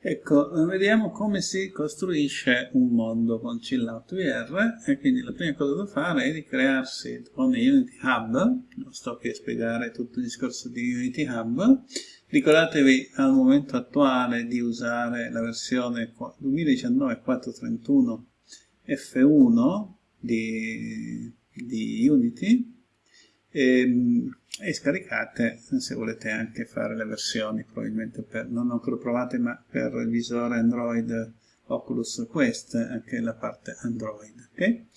Ecco, vediamo come si costruisce un mondo con Chillout VR e quindi la prima cosa da fare è di crearsi con Unity Hub, non sto qui a spiegare tutto il discorso di Unity Hub, ricordatevi al momento attuale di usare la versione 2019 431 F1 di, di Unity. E, ehm, e, scaricate se volete anche fare le versioni probabilmente per, non ancora provate ma per il visore Android Oculus Quest anche la parte Android okay?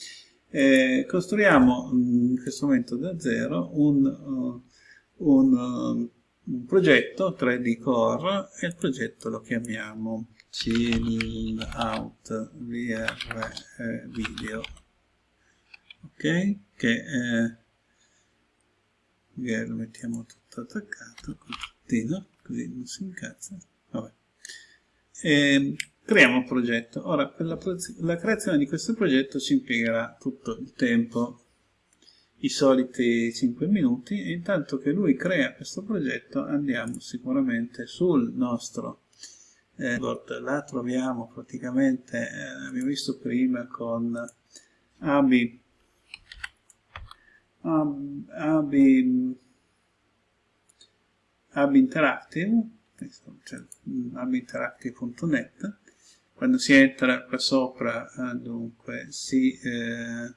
e costruiamo in questo momento da zero un, uh, un, uh, un progetto 3D Core e il progetto lo chiamiamo Chill Out VR eh, Video ok che eh, magari lo mettiamo tutto attaccato col puntino così non si incazza. Vabbè. E ehm, creiamo un progetto. Ora per la, la creazione di questo progetto ci impiegherà tutto il tempo. I soliti 5 minuti. E intanto che lui crea questo progetto andiamo sicuramente sul nostro eh, la troviamo praticamente eh, abbiamo visto prima con Abi Ab, Ab Interactive, cioè abinteractive.net, quando si entra qua sopra, eh, dunque, si, eh,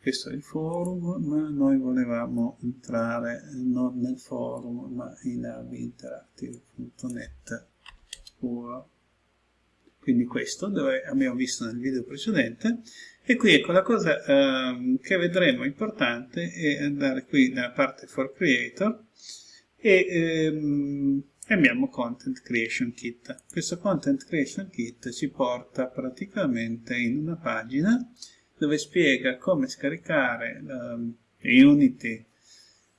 questo è il forum, ma noi volevamo entrare non nel forum, ma in abinteractive.net puro quindi questo dove abbiamo visto nel video precedente. E qui ecco la cosa eh, che vedremo importante è andare qui nella parte for creator e ehm, abbiamo content creation kit. Questo content creation kit ci porta praticamente in una pagina dove spiega come scaricare eh, Unity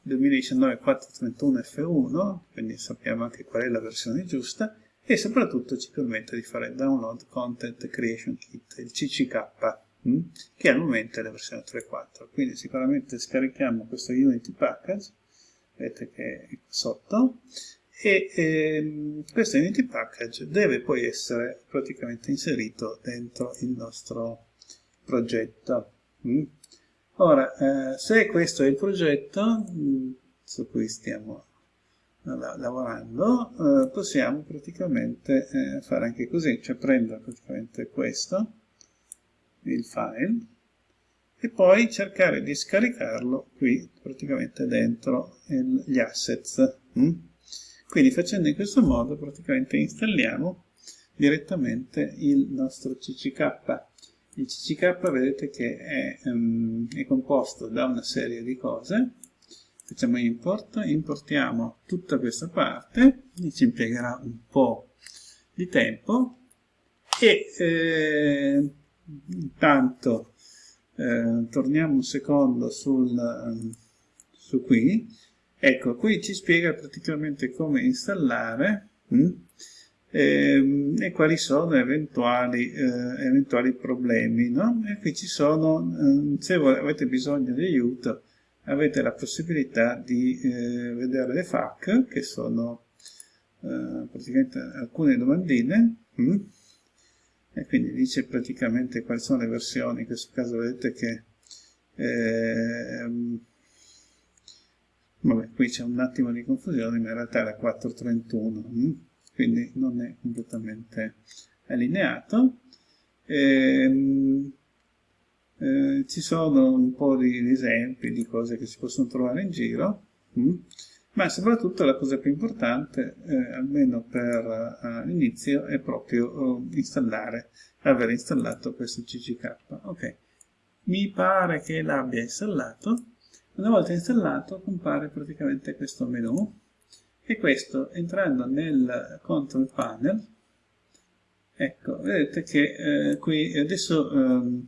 2019 431 F1 quindi sappiamo anche qual è la versione giusta e soprattutto ci permette di fare download content creation kit, il CCK, mm, che al momento è la versione 3.4. Quindi sicuramente scarichiamo questo Unity package, vedete che è sotto, e ehm, questo Unity package deve poi essere praticamente inserito dentro il nostro progetto. Mm. Ora, eh, se questo è il progetto mm, su cui stiamo lavorando, eh, possiamo praticamente eh, fare anche così, cioè prendere praticamente questo, il file, e poi cercare di scaricarlo qui praticamente dentro il, gli assets. Mm? Quindi facendo in questo modo praticamente installiamo direttamente il nostro CCK. Il CCK vedete che è, um, è composto da una serie di cose, facciamo import, importiamo tutta questa parte, ci impiegherà un po' di tempo e eh, intanto eh, torniamo un secondo sul, su qui, ecco qui ci spiega praticamente come installare mh, hm, eh, e quali sono eventuali, eh, eventuali problemi, no? e qui ci sono, eh, se avete bisogno di aiuto, avete la possibilità di eh, vedere le FAQ, che sono eh, praticamente alcune domandine, mm? e quindi dice praticamente quali sono le versioni, in questo caso vedete che eh, vabbè, qui c'è un attimo di confusione, ma in realtà è la 431, mm? quindi non è completamente allineato. E, ehm, eh, ci sono un po' di esempi di cose che si possono trovare in giro, mm? ma soprattutto la cosa più importante, eh, almeno per uh, l'inizio, è proprio uh, installare, aver installato questo CCK. Ok, mi pare che l'abbia installato. Una volta installato compare praticamente questo menu e questo entrando nel control panel, ecco, vedete che eh, qui adesso... Um,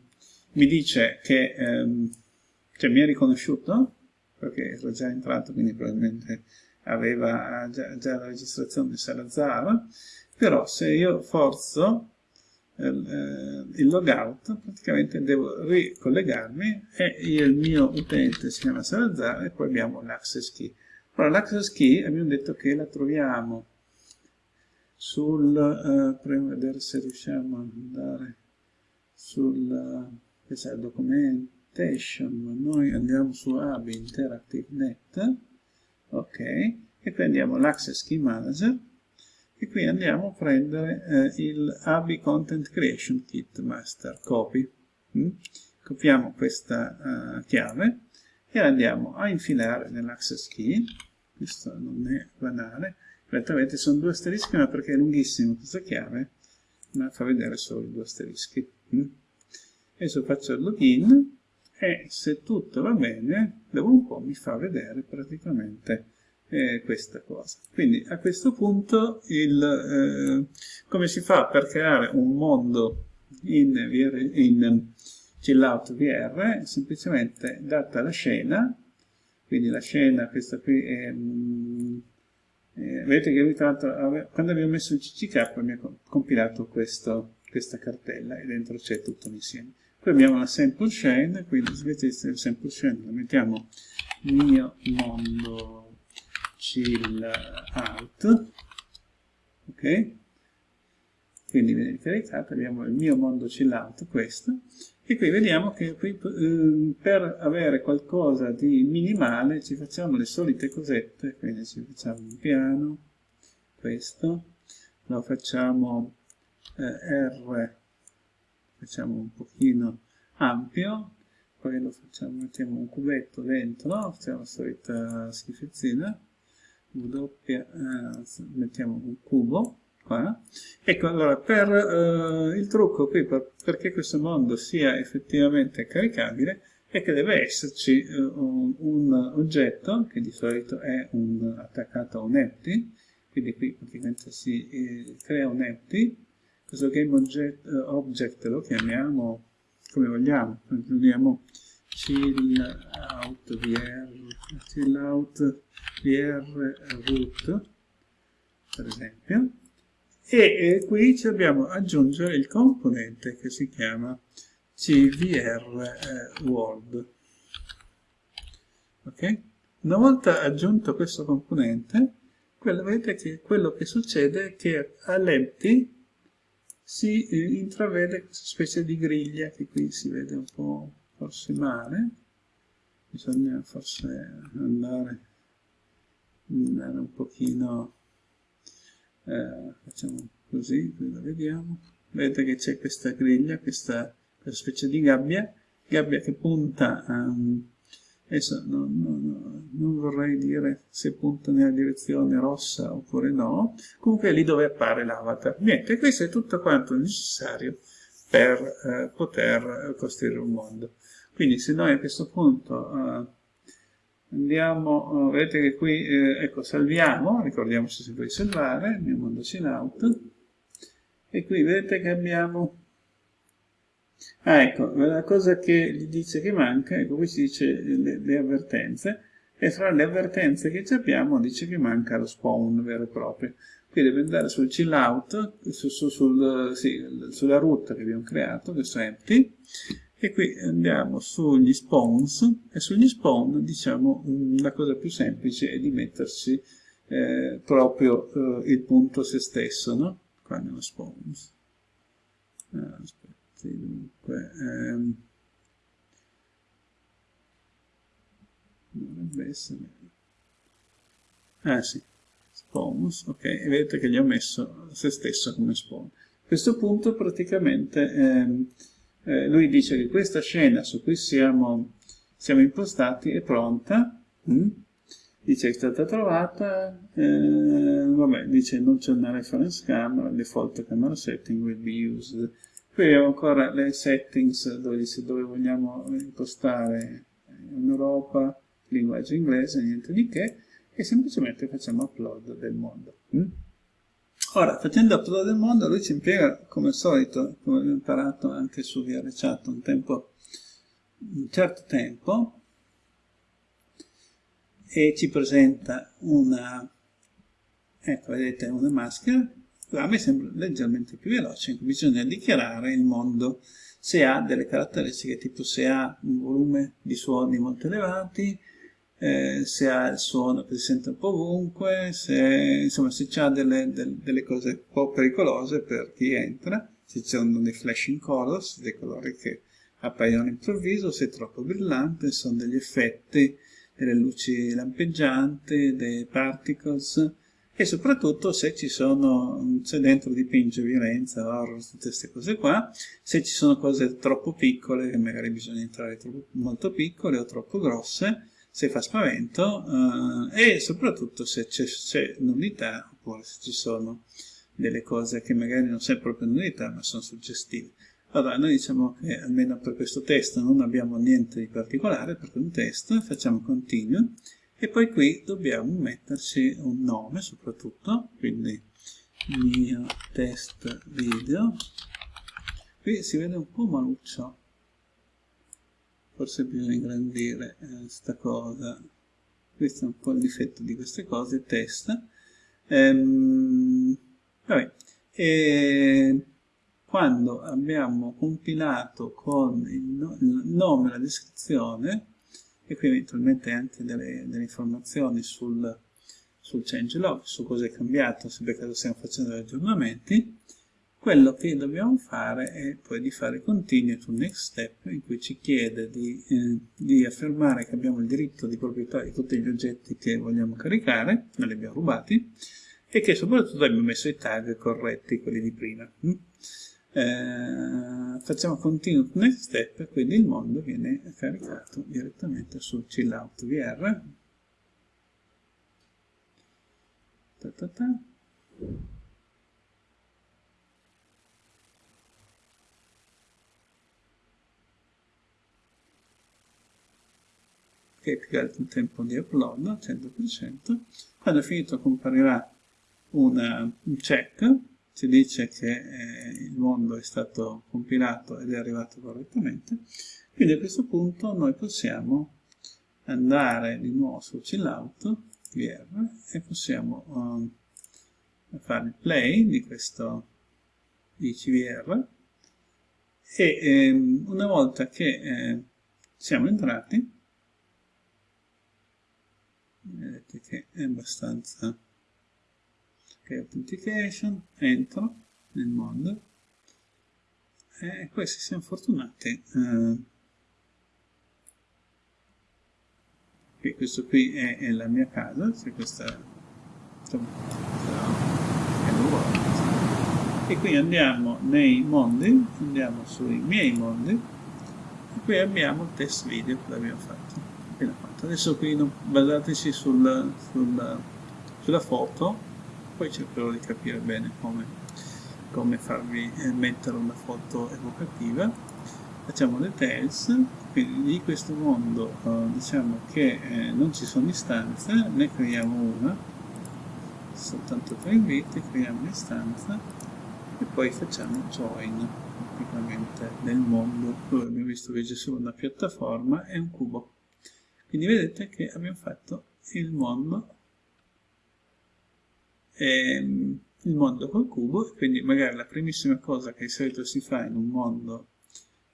mi dice che ehm, cioè, mi ha riconosciuto perché era già entrato quindi probabilmente aveva già, già la registrazione di Salazar però se io forzo eh, il logout praticamente devo ricollegarmi e il mio utente si chiama Salazar e poi abbiamo l'access key. Ora l'access key abbiamo detto che la troviamo sul, uh, proviamo a vedere se riusciamo ad andare sul, questa è la documentation, ma noi andiamo su AB Interactive Net, ok, e qui andiamo l'Access Key Manager, e qui andiamo a prendere eh, il AB Content Creation Kit Master Copy. Mm? Copiamo questa uh, chiave e andiamo a infilare nell'access key, questo non è banale, Evidentemente sono due asterischi ma perché è lunghissimo questa chiave, ma fa vedere solo i due asterischi. Mm? Adesso faccio il login e se tutto va bene, dopo un po' mi fa vedere praticamente eh, questa cosa. Quindi a questo punto il, eh, come si fa per creare un mondo in, in chillout VR? Semplicemente data la scena, quindi la scena, questa qui è... Um, eh, vedete che tra quando abbiamo messo il CCK mi ha compilato questo, questa cartella e dentro c'è tutto l'insieme. Poi abbiamo la sample chain, quindi invece di sample chain la mettiamo mio mondo chill out, ok? Quindi viene caricato, abbiamo il mio mondo chill out, questo, e qui vediamo che qui, eh, per avere qualcosa di minimale ci facciamo le solite cosette, quindi ci facciamo un piano, questo, lo facciamo eh, R, facciamo un pochino ampio, poi lo facciamo, mettiamo un cubetto dentro, facciamo la solita schifezzina, W, eh, mettiamo un cubo, qua. Ecco, allora, per uh, il trucco qui, per, perché questo mondo sia effettivamente caricabile, è che deve esserci uh, un, un, oggetto, che di solito è un, attaccato a un empty, quindi qui praticamente si eh, crea un empty, questo game object, uh, object lo chiamiamo come vogliamo, includiamo chill out vr, chill out vr root, per esempio, e qui ci dobbiamo aggiungere il componente che si chiama cvr eh, world. Ok? Una volta aggiunto questo componente, quello, vedete che quello che succede è che all'empty si eh, intravede questa specie di griglia che qui si vede un po' forse male, bisogna forse andare, andare un pochino eh, facciamo così, qui la vediamo, vedete che c'è questa griglia, questa, questa, specie di gabbia, gabbia che punta a... Um, adesso non, non, non, vorrei dire se punta nella direzione rossa oppure no, comunque è lì dove appare l'avatar. Niente, questo è tutto quanto necessario per eh, poter costruire un mondo. Quindi se noi a questo punto eh, andiamo, vedete che qui, eh, ecco, salviamo, ricordiamoci sempre di salvare, mondo in out, e qui vedete che abbiamo, ah ecco, la cosa che gli dice che manca, ecco qui si dice le, le avvertenze, e fra le avvertenze che abbiamo dice che manca lo spawn vero e proprio. Qui deve andare sul chill out, su, su, sul, sì, sulla root che abbiamo creato, questo empty, e qui andiamo sugli spawns e sugli spawn diciamo la cosa più semplice è di metterci eh, proprio eh, il punto se stesso no? qua nello spawns ah, aspetti dunque ehm, dovrebbe essere ah sì spawns ok e vedete che gli ho messo se stesso come spawn a questo punto praticamente ehm, eh, lui dice che questa scena su cui siamo, siamo impostati è pronta, mm? dice che è stata trovata, eh, vabbè, dice non c'è una reference camera, default camera setting will be used. Qui abbiamo ancora le settings dove dice dove vogliamo impostare in Europa, linguaggio inglese, niente di che, e semplicemente facciamo upload del mondo. Mm? Ora, facendo upload del mondo, lui ci impiega, come al solito, come abbiamo imparato anche su VRChat un tempo, un certo tempo, e ci presenta una, ecco, vedete, una maschera, a me sembra leggermente più veloce, bisogna dichiarare il mondo se ha delle caratteristiche tipo se ha un volume di suoni molto elevati, eh, se ha il suono che si sente un po' ovunque, se, insomma, se ha delle, delle, delle, cose un po' pericolose per chi entra, se ci sono dei flashing colors, dei colori che appaiono all'improvviso, se è troppo brillante, sono degli effetti, delle luci lampeggianti, dei particles, e soprattutto se ci sono, se dentro dipinge violenza, horror, tutte queste cose qua, se ci sono cose troppo piccole, che magari bisogna entrare troppo, molto piccole o troppo grosse, se fa spavento eh, e soprattutto se c'è nudità oppure se ci sono delle cose che magari non sono proprio nudità ma sono suggestive. Allora, noi diciamo che almeno per questo test non abbiamo niente di particolare è un test, facciamo continue e poi qui dobbiamo metterci un nome soprattutto, quindi mio test video. Qui si vede un po' maluccio, forse bisogna ingrandire questa eh, cosa questo è un po' il difetto di queste cose test ehm, vabbè. E quando abbiamo compilato con il, no il nome e la descrizione e qui eventualmente anche delle, delle informazioni sul, sul changelog, su cosa è cambiato, se per caso stiamo facendo degli aggiornamenti, quello che dobbiamo fare è poi di fare continue to next step in cui ci chiede di, eh, di, affermare che abbiamo il diritto di proprietà di tutti gli oggetti che vogliamo caricare, non li abbiamo rubati, e che soprattutto abbiamo messo i tag corretti, quelli di prima. Eh, facciamo continue to next step quindi il mondo viene caricato direttamente sul chillout VR. Ta ta ta. che è più alto il tempo di upload al 100%. Quando è finito comparirà una, un check, ci dice che eh, il mondo è stato compilato ed è arrivato correttamente. Quindi a questo punto noi possiamo andare di nuovo su chillout VR e possiamo um, fare il play di questo ICVR e ehm, una volta che eh, siamo entrati vedete che è abbastanza ok authentication entro nel mondo. E questi siamo fortunati eh, okay, questo qui è, è, la mia casa se questa nuova e qui andiamo nei mondi andiamo sui miei mondi e qui abbiamo il test video che abbiamo fatto fatto. Adesso qui basateci sul, sul, sulla foto poi cercherò di capire bene come, come farvi eh, mettere una foto evocativa. Facciamo details quindi di questo mondo eh, diciamo che eh, non ci sono istanze ne creiamo una. Soltanto tre inviti creiamo un'istanza e poi facciamo join praticamente nel mondo. Dove abbiamo visto che c'è solo una piattaforma e un cubo. Quindi vedete che abbiamo fatto il mondo, ehm, il mondo col cubo, quindi magari la primissima cosa che di solito si fa in un mondo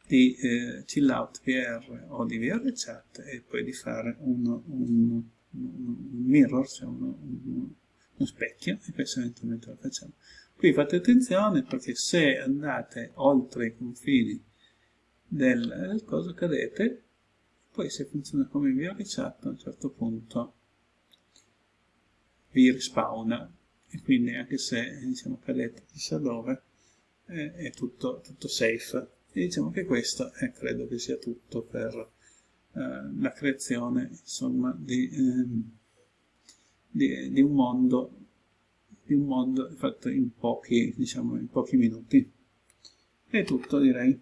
di eh, chill out VR o di VR chat è poi di fare uno, un, un, mirror, cioè uno, un, uno specchio, e questo eventualmente lo facciamo. Qui fate attenzione perché se andate oltre i confini del, del coso cadete poi se funziona come ho ricetto a un certo punto vi rispawna e quindi anche se diciamo cadete chissà dove eh, è tutto, tutto, safe. E diciamo che questo eh, credo che sia tutto per eh, la creazione insomma di, ehm, di, di, un mondo di un mondo fatto in pochi diciamo in pochi minuti. È tutto direi